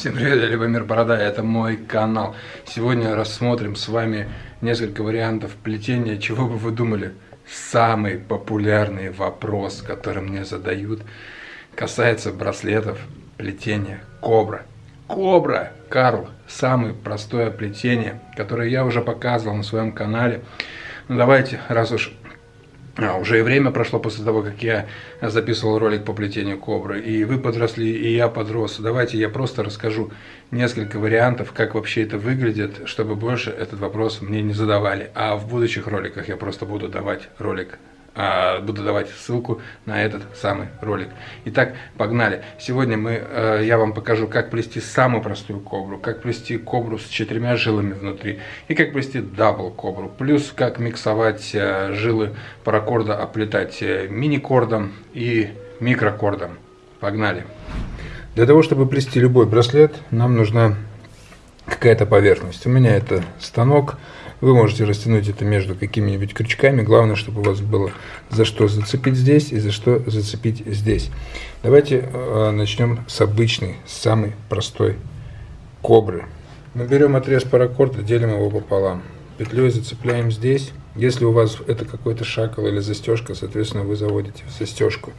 Всем привет, я Любомир Борода, это мой канал. Сегодня рассмотрим с вами несколько вариантов плетения, чего бы вы думали. Самый популярный вопрос, который мне задают, касается браслетов плетения Кобра. Кобра, Карл, самое простое плетение, которое я уже показывал на своем канале. Ну давайте, раз уж а, уже и время прошло после того, как я записывал ролик по плетению кобры, и вы подросли, и я подрос. Давайте я просто расскажу несколько вариантов, как вообще это выглядит, чтобы больше этот вопрос мне не задавали. А в будущих роликах я просто буду давать ролик буду давать ссылку на этот самый ролик. Итак, погнали. Сегодня мы, э, я вам покажу, как плести самую простую кобру, как плести кобру с четырьмя жилами внутри и как плести double кобру. Плюс как миксовать э, жилы паракорда, оплетать э, мини-кордом и микрокордом. Погнали. Для того, чтобы плести любой браслет, нам нужна какая-то поверхность. У меня это станок вы можете растянуть это между какими-нибудь крючками. Главное, чтобы у вас было за что зацепить здесь и за что зацепить здесь. Давайте э, начнем с обычной, самой простой кобры. Мы берем отрез паракорда, делим его пополам. Петлей зацепляем здесь. Если у вас это какой-то шакал или застежка, соответственно, вы заводите в застежку.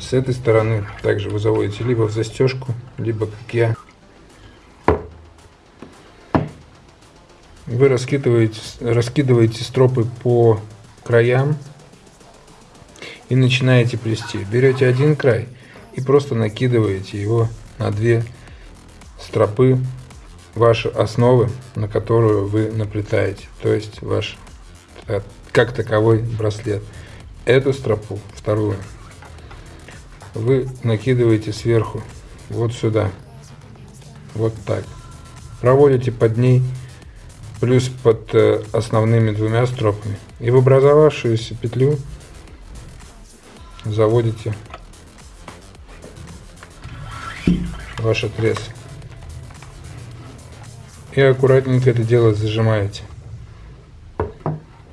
С этой стороны также вы заводите либо в застежку, либо, как я, вы раскидываете, раскидываете стропы по краям и начинаете плести. Берете один край и просто накидываете его на две стропы вашей основы, на которую вы наплетаете, то есть ваш э, как таковой браслет. Эту стропу, вторую, вы накидываете сверху, вот сюда, вот так. Проводите под ней плюс под э, основными двумя стропами. И в образовавшуюся петлю заводите ваш отрез. И аккуратненько это дело зажимаете.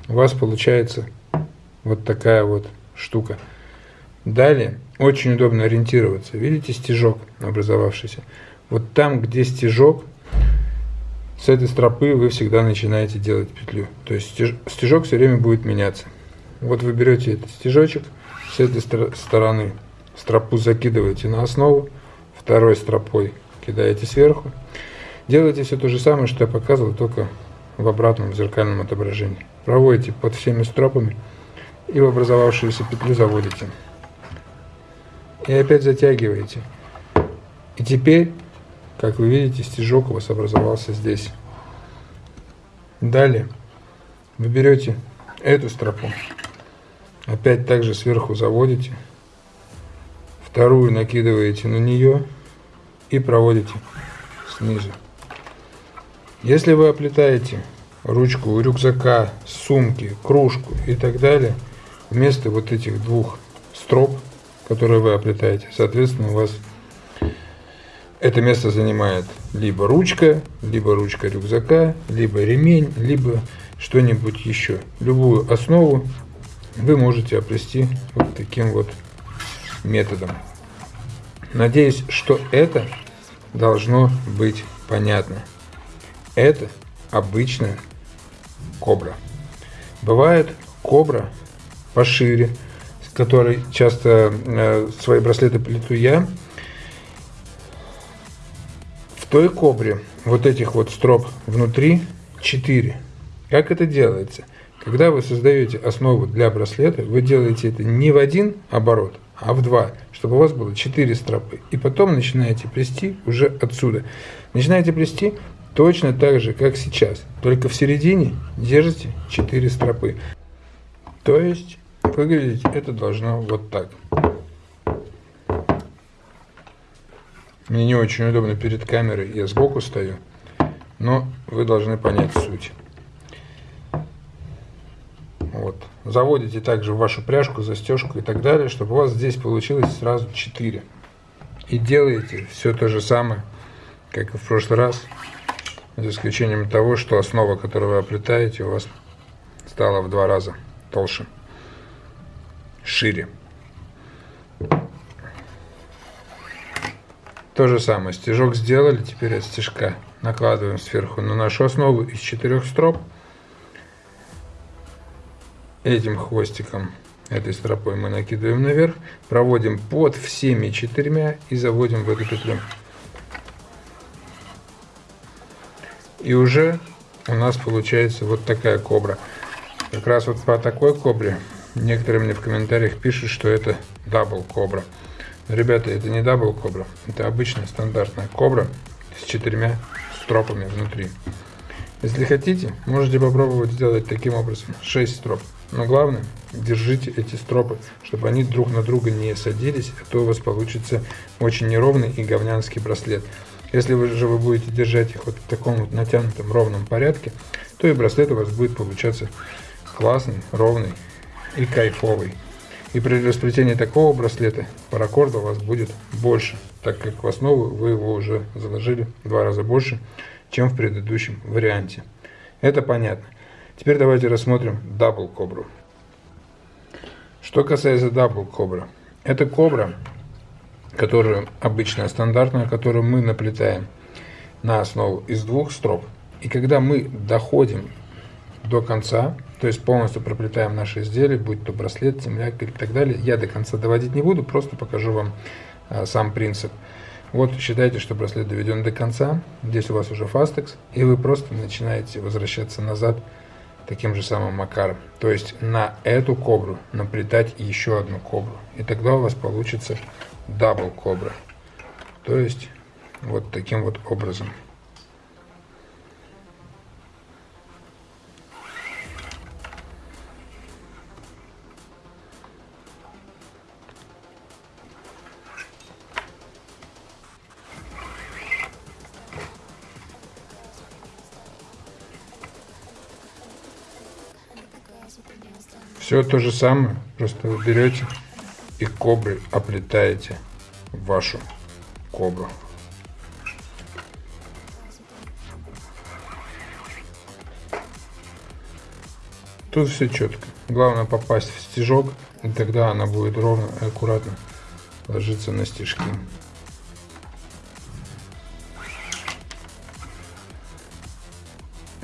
У вас получается вот такая вот штука. Далее очень удобно ориентироваться. Видите стежок образовавшийся? Вот там, где стежок, с этой стропы вы всегда начинаете делать петлю. То есть стежок все время будет меняться. Вот вы берете этот стежочек, с этой стороны стропу закидываете на основу, второй стропой кидаете сверху. Делаете все то же самое, что я показывал, только в обратном зеркальном отображении. Проводите под всеми стропами и в образовавшуюся петлю заводите. И опять затягиваете. И теперь как вы видите, стежок у вас образовался здесь. Далее вы берете эту стропу, опять также сверху заводите, вторую накидываете на нее и проводите снизу. Если вы оплетаете ручку рюкзака, сумки, кружку и так далее, вместо вот этих двух строп, которые вы оплетаете, соответственно, у вас это место занимает либо ручка, либо ручка рюкзака, либо ремень, либо что-нибудь еще. Любую основу вы можете оплести вот таким вот методом. Надеюсь, что это должно быть понятно. Это обычная кобра. Бывает кобра пошире, с которой часто э, свои браслеты плету я, той кобре вот этих вот строп внутри 4. Как это делается? Когда вы создаете основу для браслета, вы делаете это не в один оборот, а в два, чтобы у вас было 4 стропы. И потом начинаете плести уже отсюда. Начинаете плести точно так же, как сейчас, только в середине держите 4 стропы. То есть выглядеть это должно вот так. Мне не очень удобно перед камерой, я сбоку стою, но вы должны понять суть. Вот. Заводите также вашу пряжку, застежку и так далее, чтобы у вас здесь получилось сразу 4. И делаете все то же самое, как и в прошлый раз, за исключением того, что основа, которую вы оплетаете, у вас стала в два раза толще, шире. То же самое, стежок сделали, теперь от стежка накладываем сверху на нашу основу из четырех строп. Этим хвостиком, этой стропой мы накидываем наверх, проводим под всеми четырьмя и заводим в эту петлю. И уже у нас получается вот такая кобра. Как раз вот по такой кобре некоторые мне в комментариях пишут, что это double кобра. Ребята, это не double кобра, это обычная стандартная кобра с четырьмя стропами внутри. Если хотите, можете попробовать сделать таким образом 6 строп. Но главное, держите эти стропы, чтобы они друг на друга не садились, а то у вас получится очень неровный и говнянский браслет. Если вы же вы будете держать их вот в таком вот натянутом ровном порядке, то и браслет у вас будет получаться классный, ровный и кайфовый. И при расплетении такого браслета паракорда у вас будет больше, так как в основу вы его уже заложили в два раза больше, чем в предыдущем варианте. Это понятно. Теперь давайте рассмотрим double кобру. Что касается double кобра. Это кобра, которая обычная, стандартная, которую мы наплетаем на основу из двух строп. И когда мы доходим до конца, то есть полностью проплетаем наши изделия, будь то браслет, земляк и так далее, я до конца доводить не буду, просто покажу вам а, сам принцип. Вот считайте, что браслет доведен до конца, здесь у вас уже фастекс, и вы просто начинаете возвращаться назад таким же самым макаром. То есть на эту кобру наплетать еще одну кобру. И тогда у вас получится дабл кобра. То есть вот таким вот образом. Все то же самое, просто вы берете и кобры оплетаете вашу кобру. Тут все четко. Главное попасть в стежок, и тогда она будет ровно и аккуратно ложиться на стежки.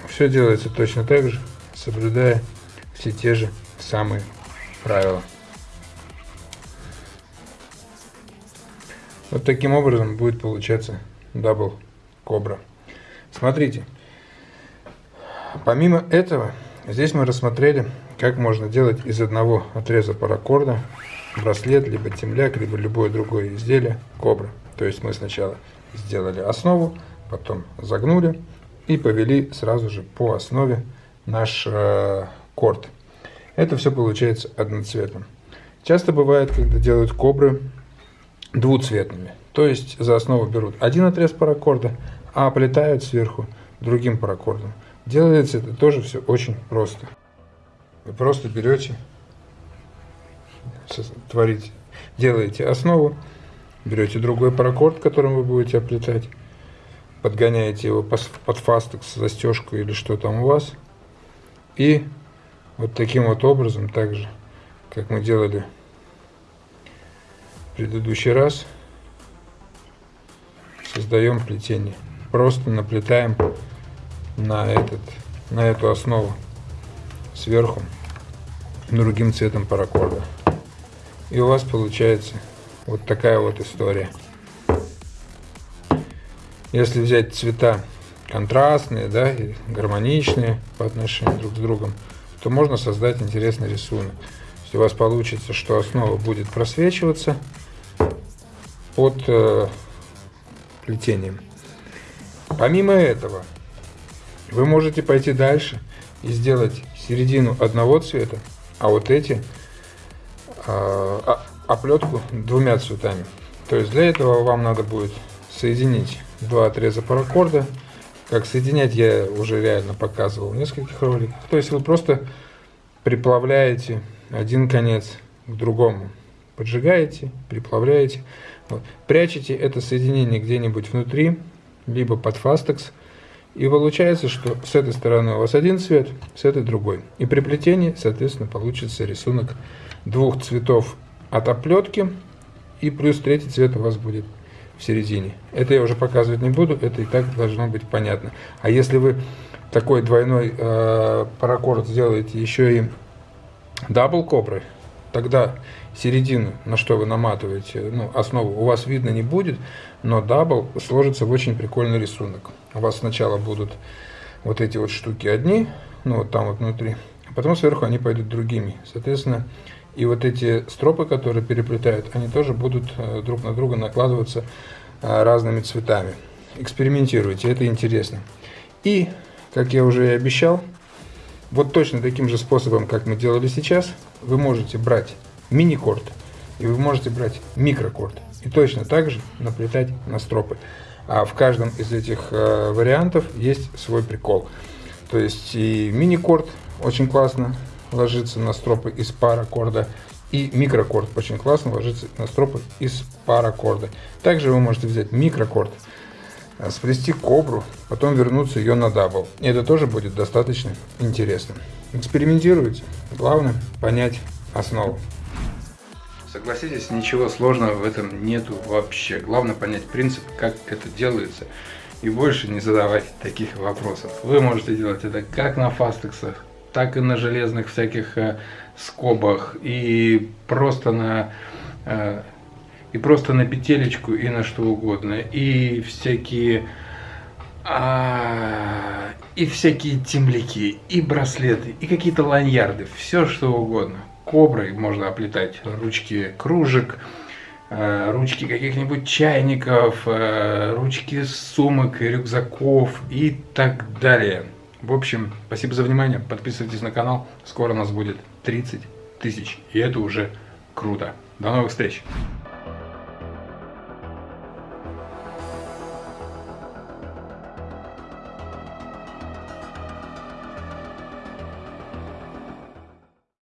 Все делается точно так же, соблюдая все те же самые правила. Вот таким образом будет получаться double кобра. Смотрите, помимо этого, здесь мы рассмотрели, как можно делать из одного отреза паракорда браслет, либо темляк, либо любое другое изделие кобра. То есть мы сначала сделали основу, потом загнули и повели сразу же по основе наш э, корд. Это все получается одноцветным. Часто бывает, когда делают кобры двуцветными. То есть за основу берут один отрез паракорда, а оплетают сверху другим паракордом. Делается это тоже все очень просто. Вы просто берете, творите, делаете основу, берете другой паракорд, которым вы будете оплетать, подгоняете его под фастекс, застежку или что там у вас, и вот таким вот образом, так же, как мы делали в предыдущий раз, создаем плетение. Просто наплетаем на, этот, на эту основу сверху другим цветом паракорда. И у вас получается вот такая вот история. Если взять цвета контрастные, да, и гармоничные по отношению друг с другом, то можно создать интересный рисунок. Если у вас получится, что основа будет просвечиваться под э, плетением. Помимо этого, вы можете пойти дальше и сделать середину одного цвета, а вот эти э, оплетку двумя цветами. То есть для этого вам надо будет соединить два отреза паракорда как соединять я уже реально показывал в нескольких роликах. То есть вы просто приплавляете один конец к другому. Поджигаете, приплавляете. Вот. Прячете это соединение где-нибудь внутри, либо под фастекс. И получается, что с этой стороны у вас один цвет, с этой другой. И при плетении, соответственно, получится рисунок двух цветов от оплетки. И плюс третий цвет у вас будет в середине. Это я уже показывать не буду, это и так должно быть понятно. А если вы такой двойной э, паракорд сделаете еще и double коброй, тогда середину, на что вы наматываете, ну, основу у вас видно не будет, но double сложится в очень прикольный рисунок. У вас сначала будут вот эти вот штуки одни, ну, вот там вот внутри, а потом сверху они пойдут другими. Соответственно, и вот эти стропы, которые переплетают, они тоже будут э, друг на друга накладываться э, разными цветами. Экспериментируйте, это интересно. И, как я уже и обещал, вот точно таким же способом, как мы делали сейчас, вы можете брать мини-корд и вы можете брать микрокорд. И точно так же наплетать на стропы. А в каждом из этих э, вариантов есть свой прикол. То есть и мини-корд очень классно ложится на стропы из паракорда. И микрокорд очень классно ложится на стропы из паракорда. Также вы можете взять микрокорд, э, сплести кобру, потом вернуться ее на double. И это тоже будет достаточно интересно. Экспериментируйте. Главное понять основу. Согласитесь, ничего сложного в этом нету вообще. Главное понять принцип, как это делается. И больше не задавать таких вопросов. Вы можете делать это как на фастексах, так и на железных всяких э, скобах, и просто на э, и просто на петелечку, и на что угодно, и всякие а, и всякие темляки, и браслеты, и какие-то ланьярды, все что угодно. Коброй можно оплетать ручки кружек, э, ручки каких-нибудь чайников, ручки сумок, рюкзаков и так далее. В общем, спасибо за внимание, подписывайтесь на канал, скоро нас будет 30 тысяч, и это уже круто. До новых встреч!